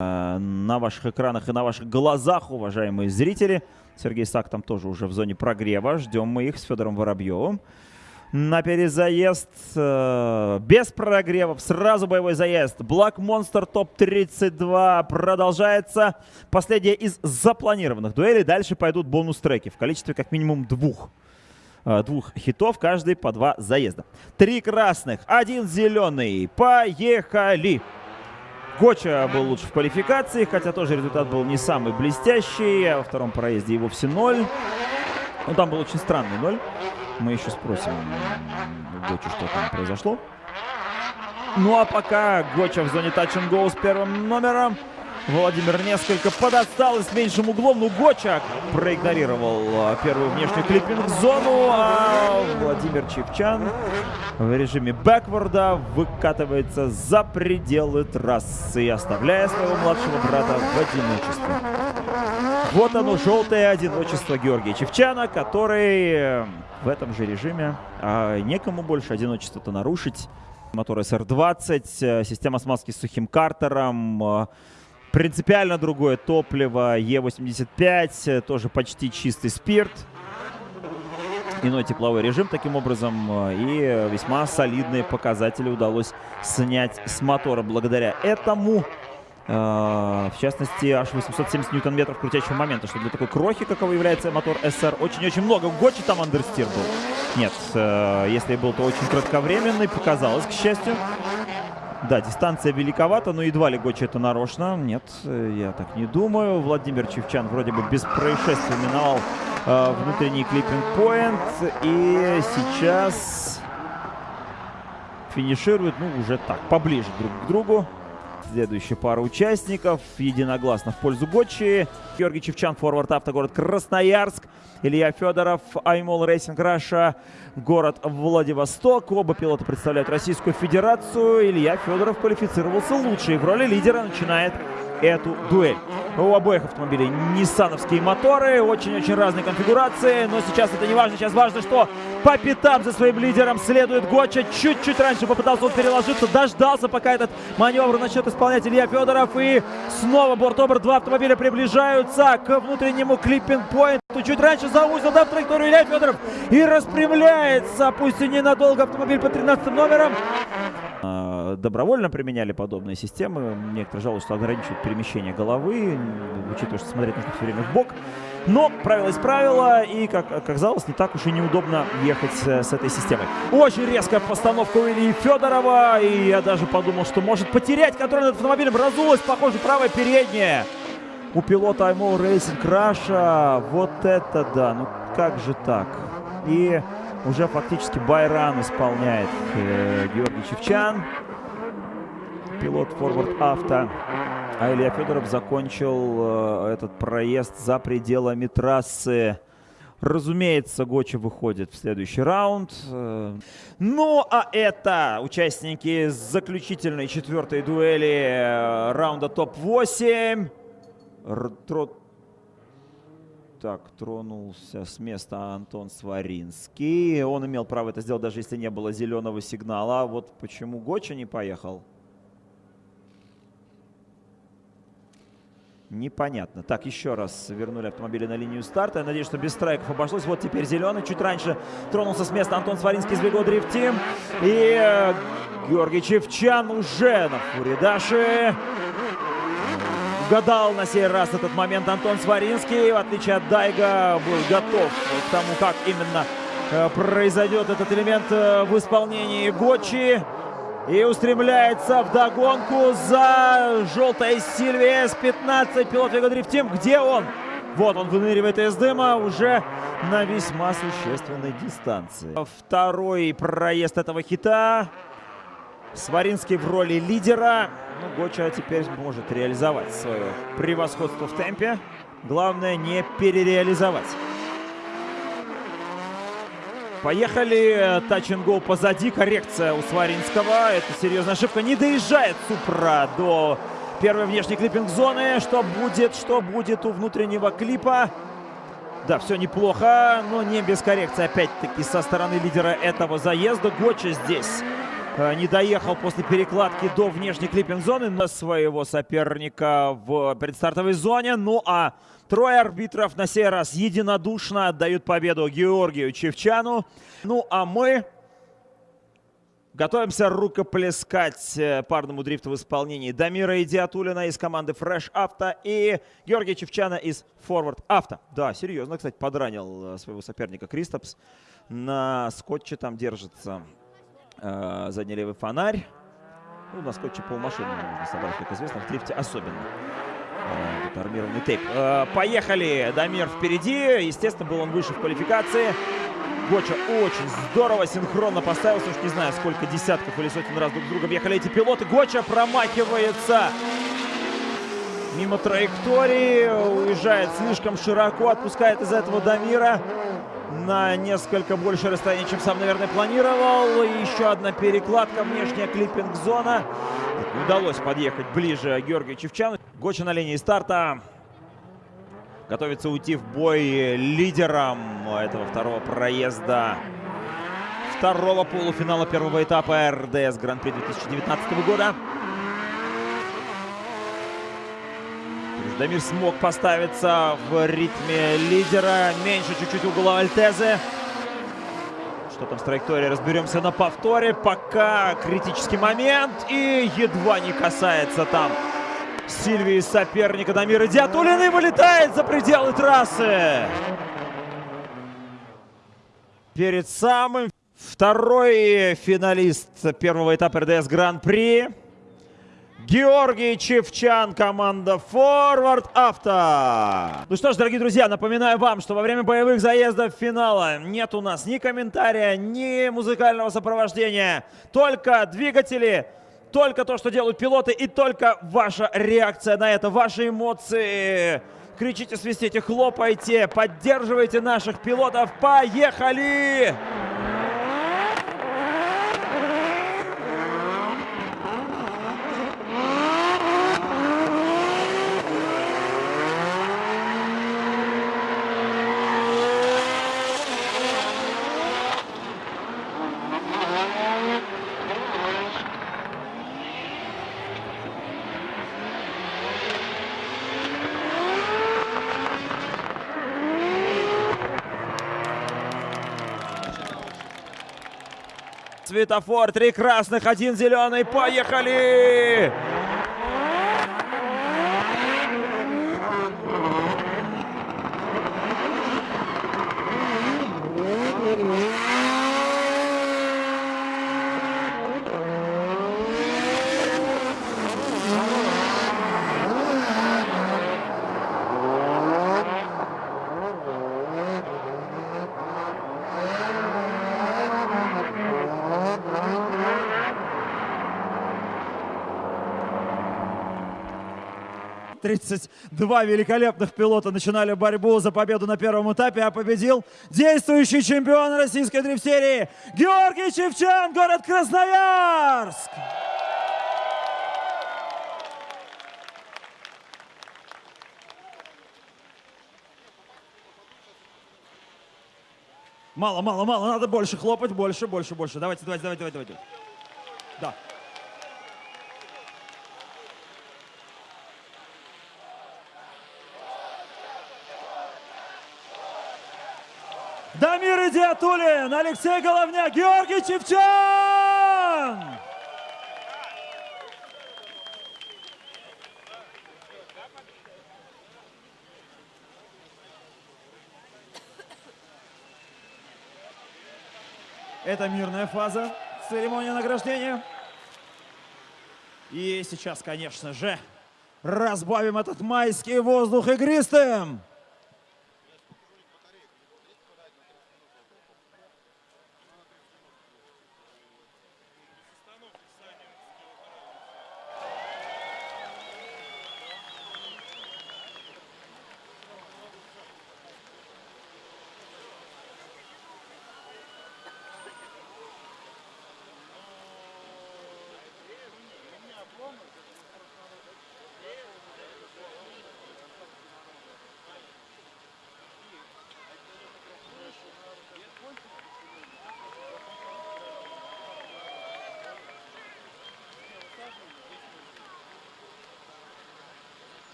На ваших экранах и на ваших глазах, уважаемые зрители. Сергей Сак там тоже уже в зоне прогрева. Ждем мы их с Федором Воробьевым. На перезаезд э, без прогревов. Сразу боевой заезд. Black Monster топ-32 продолжается. Последняя из запланированных дуэлей. Дальше пойдут бонус-треки в количестве как минимум двух э, двух хитов, каждый по два заезда. Три красных, один зеленый. Поехали! Гоча был лучше в квалификации, хотя тоже результат был не самый блестящий. А во втором проезде и вовсе ноль. Ну, там был очень странный ноль. Мы еще спросим Гочу, что там произошло. Ну, а пока Гоча в зоне touch and go с первым номером. Владимир несколько подостал и с меньшим углом. Ну, Гочак проигнорировал а, первую внешнюю клиппинг-зону. А Владимир Чевчан в режиме бэкворда выкатывается за пределы трассы, оставляя своего младшего брата в одиночестве. Вот оно, желтое одиночество Георгия Чевчана, который э, в этом же режиме. А некому больше одиночество-то нарушить. Мотор SR-20, э, система смазки с сухим картером, э, Принципиально другое топливо Е85, тоже почти чистый спирт. Иной тепловой режим таким образом. И весьма солидные показатели удалось снять с мотора благодаря этому. Э, в частности, аж 870 ньютон-метров крутящего момента, что для такой крохи, какого является мотор SR, очень-очень много. В Гочи там андерстир был. Нет, э, если был, то очень кратковременный, показалось, к счастью. Да, дистанция великовата, но едва ли Гочи это нарочно. Нет, э, я так не думаю. Владимир Чевчан вроде бы без происшествий миновал э, внутренний clipping point. И сейчас финиширует, ну, уже так, поближе друг к другу. Следующая пара участников единогласно в пользу Гочи. Георгий Чивчян, Forward Auto, город Красноярск. Илья Федоров, Aimol Racing Russia, город Владивосток. Оба пилота представляют Российскую Федерацию. Илья Федоров квалифицировался лучше и в роли лидера начинает эту дуэль. У обоих автомобилей ниссановские моторы, очень-очень разные конфигурации, но сейчас это не важно, сейчас важно, что по пятам за своим лидером следует Гоча. Чуть-чуть раньше попытался он переложиться, дождался, пока этот маневр начнет исполнять Илья Федоров. И снова борт-обор, два автомобиля приближаются к внутреннему клиппинг-поинту. Чуть раньше заузил да, траекторию Илья Федоров и распрямляется, пусть и ненадолго, автомобиль по 13 номерам. А, добровольно применяли подобные системы. Некоторые жалуются, что ограничивают перемещение головы, учитывая, что смотреть нужно все время в бок. Но правило из правила, и, как оказалось, не так уж и неудобно ехать с этой системой. Очень резкая постановка у Ильи Федорова, и я даже подумал, что может потерять контроль над автомобилем. Разулась, похоже, правая передняя. У пилота IMO Racing Раша. Вот это да, ну как же так? И уже фактически байран исполняет э, Георгий Чевчан, пилот Forward Авто. А Илья Федоров закончил э, этот проезд за пределами трассы. Разумеется, Гоча выходит в следующий раунд. Э, ну, а это участники заключительной четвертой дуэли э, раунда топ-8. Так, тронулся с места Антон Сваринский. Он имел право это сделать, даже если не было зеленого сигнала. А вот почему Гоча не поехал? Непонятно. Так, еще раз вернули автомобили на линию старта. Я надеюсь, что без страйков обошлось. Вот теперь зеленый. Чуть раньше тронулся с места Антон Сваринский из Вего Дрифт Тим. И э, Георгий Чевчан уже на Фуридаше угадал на сей раз этот момент Антон Сваринский. В отличие от Дайга, был готов к тому, как именно э, произойдет этот элемент э, в исполнении Гочи. И устремляется в догонку за желтой Сильвия С-15. Пилот Вега Дрифт Тим. Где он? Вот он выныривает из дыма уже на весьма существенной дистанции. Второй проезд этого хита. Сваринский в роли лидера. Ну, Гоча теперь может реализовать свое превосходство в темпе. Главное не перереализовать. Поехали. Тач гол позади. Коррекция у Сваринского. Это серьезная ошибка. Не доезжает Супра до первой внешней клиппинг-зоны. Что будет? Что будет у внутреннего клипа? Да, все неплохо, но не без коррекции. Опять-таки со стороны лидера этого заезда. Гоча здесь не доехал после перекладки до внешней клиппинг-зоны на своего соперника в предстартовой зоне. Ну а трое арбитров на сей раз единодушно отдают победу Георгию Чевчану. Ну а мы Готовимся рукоплескать э, парному дрифту в исполнении Дамира Идиатулина из команды Fresh Auto и Георгия Чевчана из Forward Auto. Да, серьезно, кстати, подранил э, своего соперника Кристопс. На скотче там держится э, задний левый фонарь. Ну, на скотче полмашины можно собрать, как известно, в дрифте особенно. Э, армированный тейп. Э, поехали! Дамир впереди. Естественно, был он выше в квалификации. Гоча очень здорово синхронно поставился. Уж не знаю, сколько десятков или сотен раз друг с другом ехали эти пилоты. Гоча промахивается мимо траектории. Уезжает слишком широко. Отпускает из этого Дамира на несколько больше расстояние, чем сам, наверное, планировал. И еще одна перекладка. Внешняя клиппинг-зона. Удалось подъехать ближе Георгию Чевчану. Гоча на линии старта готовится уйти в бой лидером этого второго проезда второго полуфинала первого этапа РДС Гран-при 2019 года. Дамир смог поставиться в ритме лидера. Меньше чуть-чуть угла Альтезы. Что там с траекторией, разберемся на повторе. Пока критический момент. И едва не касается там Сильвии соперника Дамира Диатулина вылетает за пределы трассы. Перед самым второй финалист первого этапа РДС Гран-при. Георгий Чевчан, команда Forward Авто. Ну что ж, дорогие друзья, напоминаю вам, что во время боевых заездов финала нет у нас ни комментария, ни музыкального сопровождения, только двигатели, только то, что делают пилоты, и только ваша реакция на это, ваши эмоции. Кричите, свистите, хлопайте, поддерживайте наших пилотов. Поехали! Светофор, три красных, один зеленый. Поехали! Тридцать два великолепных пилота начинали борьбу за победу на первом этапе, а победил действующий чемпион российской дрифт-серии Георгий Чевчан, город Красноярск! Мало, мало, мало, надо больше хлопать, больше, больше, больше. Давайте, давайте, давайте, давайте. Да. Дамир Идиатулин, Алексей Головняк, Георгий Чевчан! Это мирная фаза церемонии награждения. И сейчас, конечно же, разбавим этот майский воздух игристым.